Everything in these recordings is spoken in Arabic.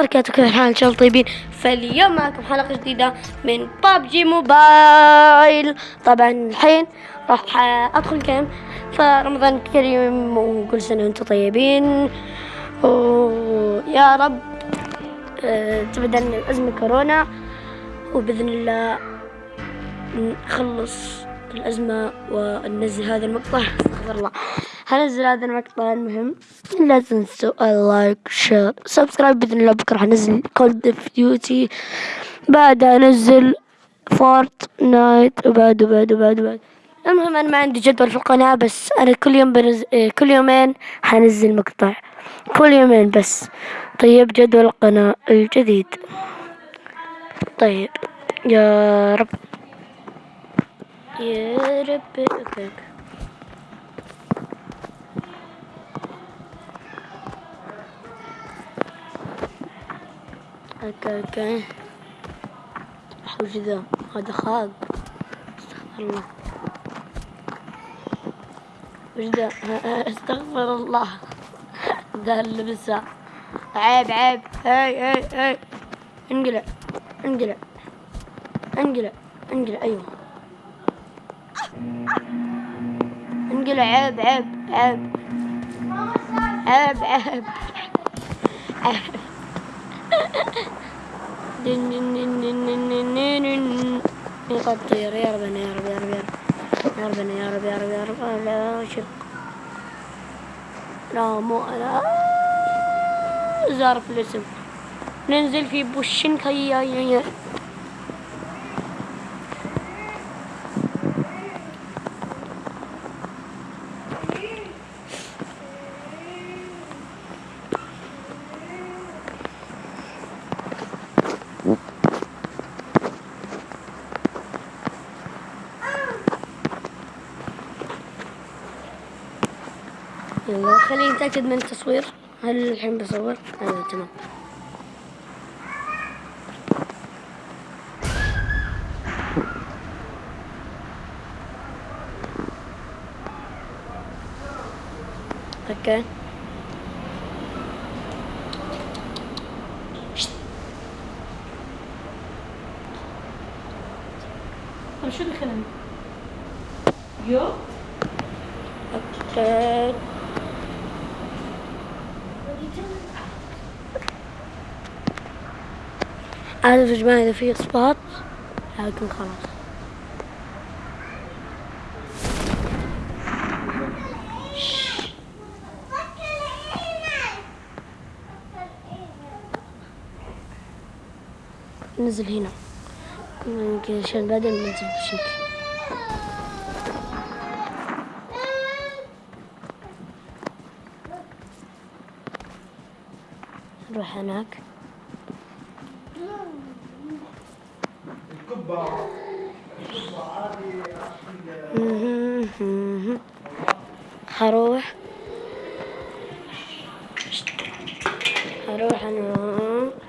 بركاته كيف الحال إن شاء الله طيبين. فاليوم معكم حلقة جديدة من بابجي موبايل طبعا الحين راح أدخل كام فرمضان كريم وكل سنة وأنتم طيبين. ويا رب آه، تبعد عنا الأزمة كورونا وبإذن الله نخلص الأزمة وننزل هذا المقطع. استغفر الله. هنزل هذا المقطع المهم لا تنسوا ال like share subscribe بإذن الله. بكرة حنزل Call of Duty بعدها أنزل Fortnite وبعد وبعد وبعد وبعد. المهم أنا ما عندي جدول في القناة بس أنا كل يوم بنزل كل يومين حنزل مقطع. كل يومين بس. طيب جدول القناة الجديد. طيب يا رب. يا رب. okay. okay okay. وش ذا. هذا خاق. استغفر الله. وش ذا؟ استغفر الله. ذا اللبسة. عيب عيب. هاي هاي هاي. انقلع انقلع. انقلع انقلع. أيوه. انقلع. عيب عيب عيب عيب. عيب عيب. يطير يا ربنا يا رب يا رب يا ربنا يا رب يا رب يا رب لا شق لا مو أنا زارف الاسم ننزل في بوشن هيا يلا خليني نتأكد من التصوير هل الحين بصور؟ أيوه تمام أوكي شو اللي خلاني؟ yo okay عارف يا جماعة إذا في إصباط لكن خلاص. نزل هنا. يمكن عشان بعدين ننزل بشكل. نروح هناك.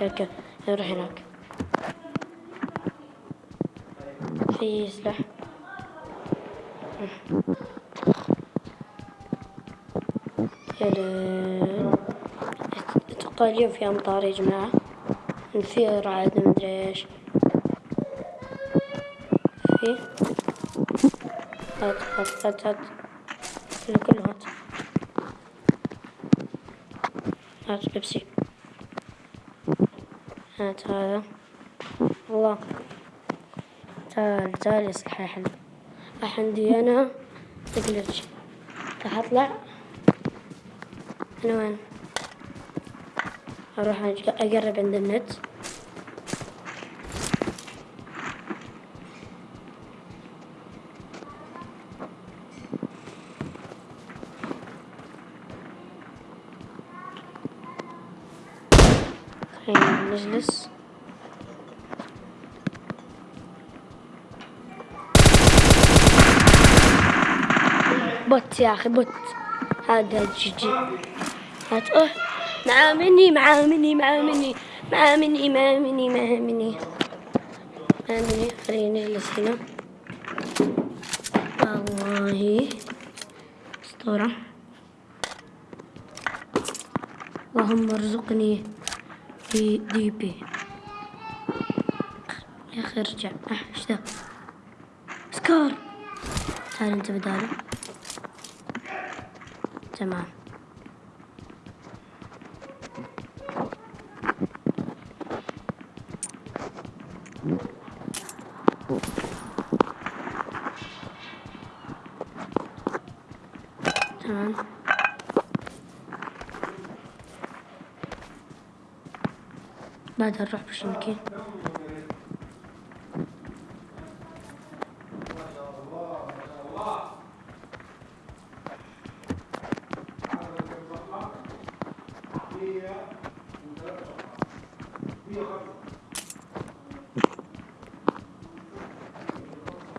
أنا كذا نروح هناك. في سلاح. أتوقع اليوم في أمطار يا جماعة. في رعد مدري إيش. في؟ هات هات هات هات. كله هات. هات لبسي الله. تعال تعال يا صحيح راح عندي أنا تقلج راح أطلع. أنا وين؟ أروح أقرب عند النت خلينا نجلس bot يا أخي bot. هذا GG. هات آه مع مني مع مني مع مني مع مني مع مني مع مني. مع مني. خلينا نجلس هنا. والله. أسطورة. اللهم ارزقني دي دي بي. يا أخي ارجع. أه إيش ذا؟ سكار. تعال أنت بدالي. تمام. تمام. بعدها نروح بشنكي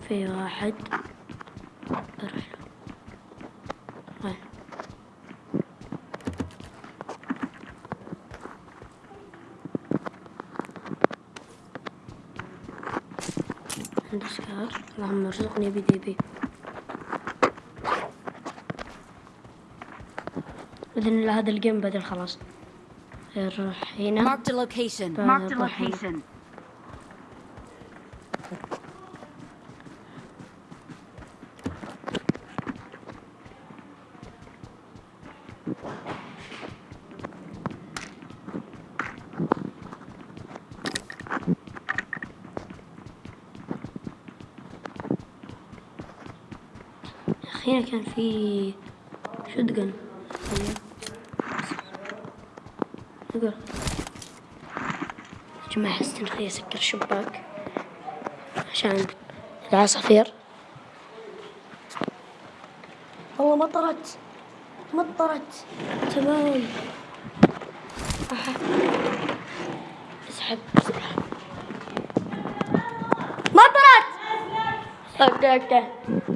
في واحد أروح له وين عندي سكار اللهم ارزقني بدي بي الله هذا الجيم بدل خلاص نروح هنا Marked a location. بعدها Marked a هنا. location. هنا كان في شوتجن نقول يا جماعة استنى أسكر الشباك عشان العصافير والله مطرت مطرت تمام. أسحب اسحب مطرت أوكي أوكي.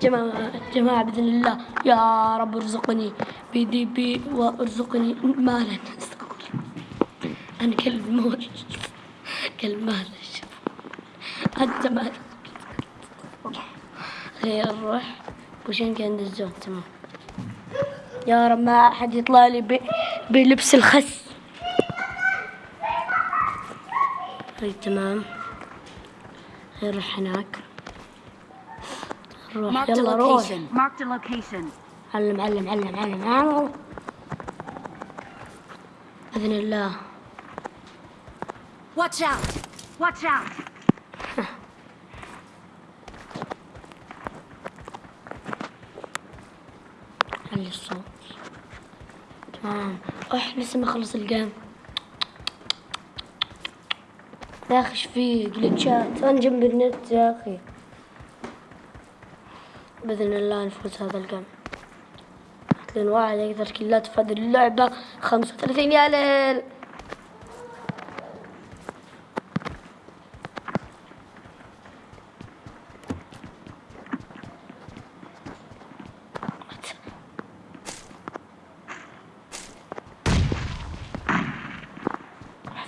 جماعة جماعة بإذن الله. يا رب ارزقني بدي بي وارزقني مالا. استغفر أنا كلب موت كلب مال أنت مال خير نروح وشين عند الزون تمام. يا رب ما أحد يطلع لي بلبس الخس. هاي تمام. نروح هناك. A يلا روح. علم علم علم علم. علم بإذن الله. Watch out. Watch out. علي الصوت. تمام. اح لسه ما خلص الجيم. يا أخي إيش فيه جلتشات. أنا جنب النت يا أخي. بإذن الله نفوز هذا الجيم لأن واحد أكثر كلات في هذه خمسة وثلاثين يا ليل.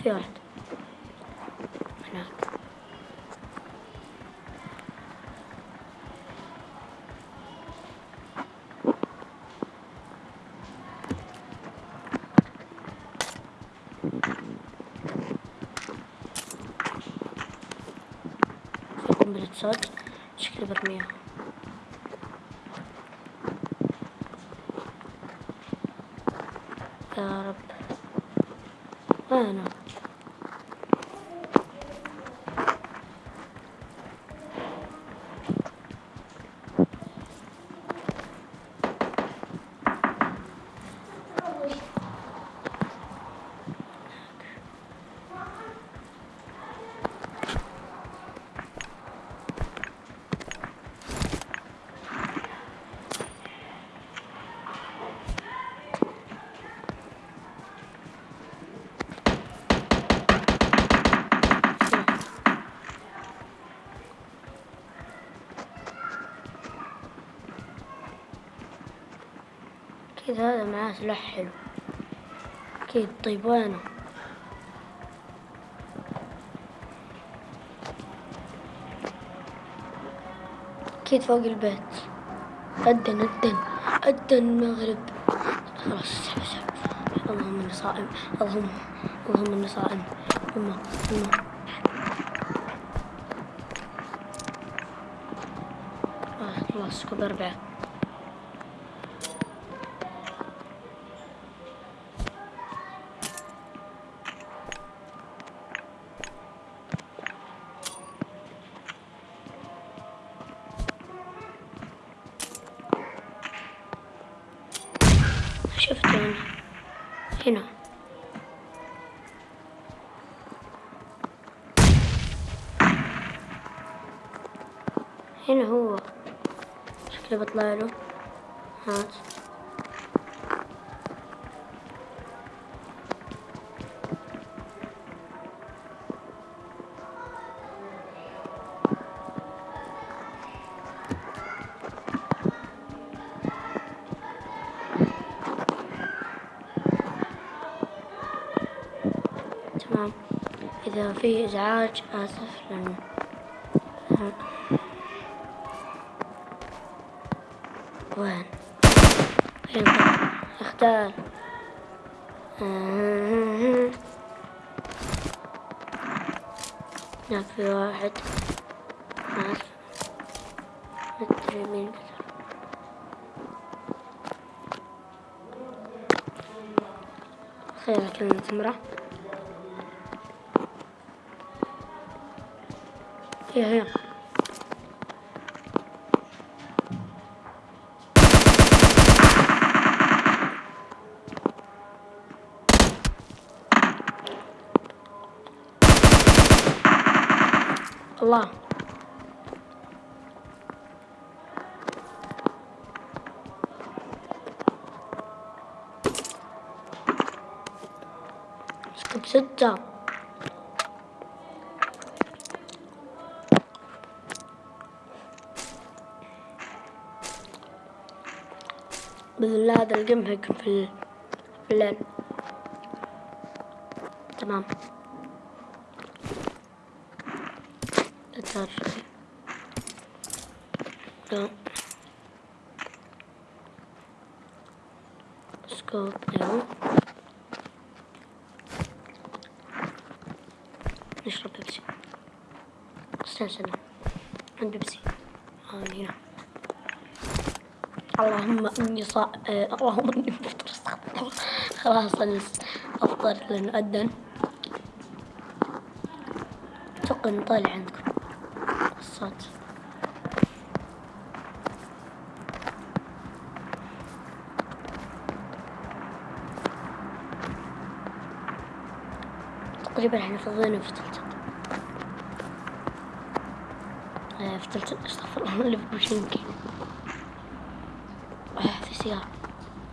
في واحد هناك صوت شكلي برميها يا رب. أنا أكيد هذا معاه سلاح حلو. أكيد طيب وينه أكيد فوق البيت. أدن أدن أدن المغرب خلاص اسحب اسحب اللهم إني صائم. اللهم وهم النصائم هم هم آه خلاص سكوب أربعة هنا هو. شكله بطلع له. هات. تمام. إذا في إزعاج آسف لأنه وين؟ فين اختار. هناك في واحد. أعرف مدري مين. خير كلمة امرأة هي هي الله. سكت ستة بإذن الله هذا الجيم هيكون في ال- في الليل. تمام. لا. سكوب أيوه نشرب بيبسي. استنى استنى. عند بيبسي. ها هنا. اللهم إني صا آه، اللهم إني مفطر. خلاص أنا أفطر لأنه أذن. أتوقع انه طالع عندكم. الصوت. تقريبا إحنا فضينا في تلتن آه، في تلتن أستغفر الله اللي في بوشنكي آه، في سيارة.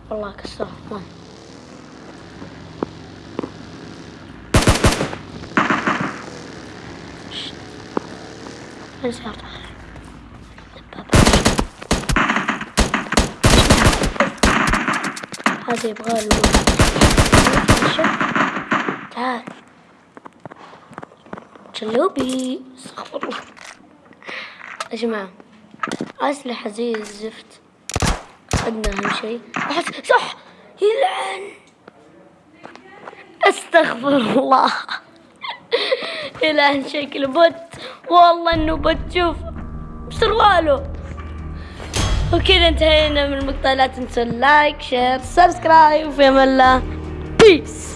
والله كسر دبابة هذا يبغى له. تعال شلوبي أستغفر الله يا جماعة أسلحة زي الزفت أخذنا أهم شيء أحس صح يلعن استغفر الله يلعن شكله bot والله إنه bot شوف بسرواله وكذا انتهينا من المقطع لا تنسوا ال like share subscribe. وفي أمان الله. peace